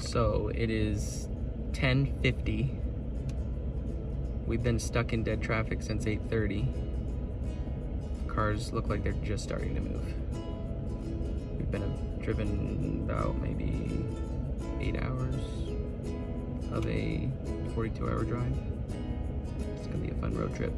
So it is 10.50. We've been stuck in dead traffic since 8.30. Cars look like they're just starting to move. We've been driven about maybe eight hours of a 42 hour drive. It's gonna be a fun road trip.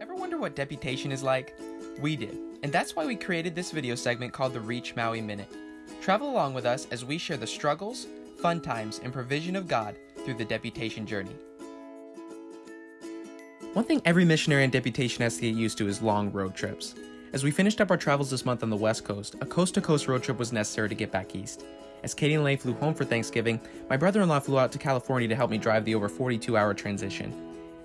Ever wonder what deputation is like? We did, and that's why we created this video segment called the Reach Maui Minute. Travel along with us as we share the struggles, fun times, and provision of God through the deputation journey. One thing every missionary on deputation has to get used to is long road trips. As we finished up our travels this month on the West Coast, a coast to coast road trip was necessary to get back east. As Katie and Lay flew home for Thanksgiving, my brother in law flew out to California to help me drive the over 42 hour transition.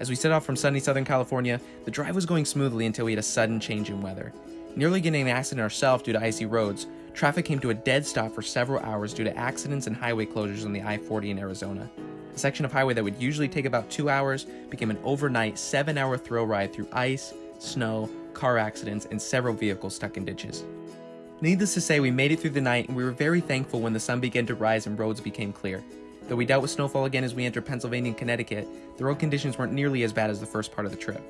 As we set off from sunny Southern California, the drive was going smoothly until we had a sudden change in weather. Nearly getting an accident ourselves due to icy roads, traffic came to a dead stop for several hours due to accidents and highway closures on the I 40 in Arizona. A section of highway that would usually take about two hours became an overnight seven hour thrill ride through ice, snow, car accidents, and several vehicles stuck in ditches. Needless to say, we made it through the night and we were very thankful when the sun began to rise and roads became clear. Though we dealt with snowfall again as we entered Pennsylvania and Connecticut, the road conditions weren't nearly as bad as the first part of the trip.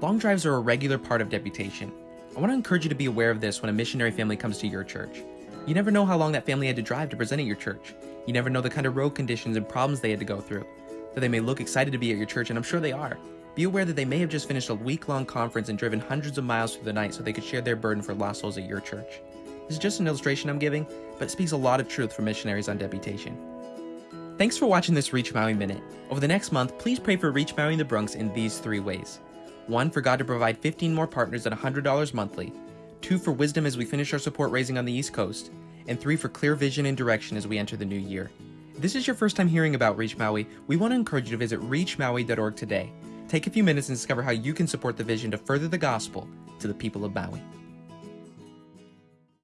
Long drives are a regular part of deputation. I want to encourage you to be aware of this when a missionary family comes to your church. You never know how long that family had to drive to present at your church. You never know the kind of road conditions and problems they had to go through. Though they may look excited to be at your church, and I'm sure they are, be aware that they may have just finished a week-long conference and driven hundreds of miles through the night so they could share their burden for lost souls at your church. This is just an illustration I'm giving, but it speaks a lot of truth for missionaries on deputation. Thanks for watching this Reach Maui Minute. Over the next month, please pray for Reach Maui in the Bronx in these three ways. One, for God to provide 15 more partners at $100 monthly. Two, for wisdom as we finish our support raising on the East Coast. And three, for clear vision and direction as we enter the new year. If this is your first time hearing about Reach Maui, we want to encourage you to visit reachmaui.org today. Take a few minutes and discover how you can support the vision to further the gospel to the people of Maui.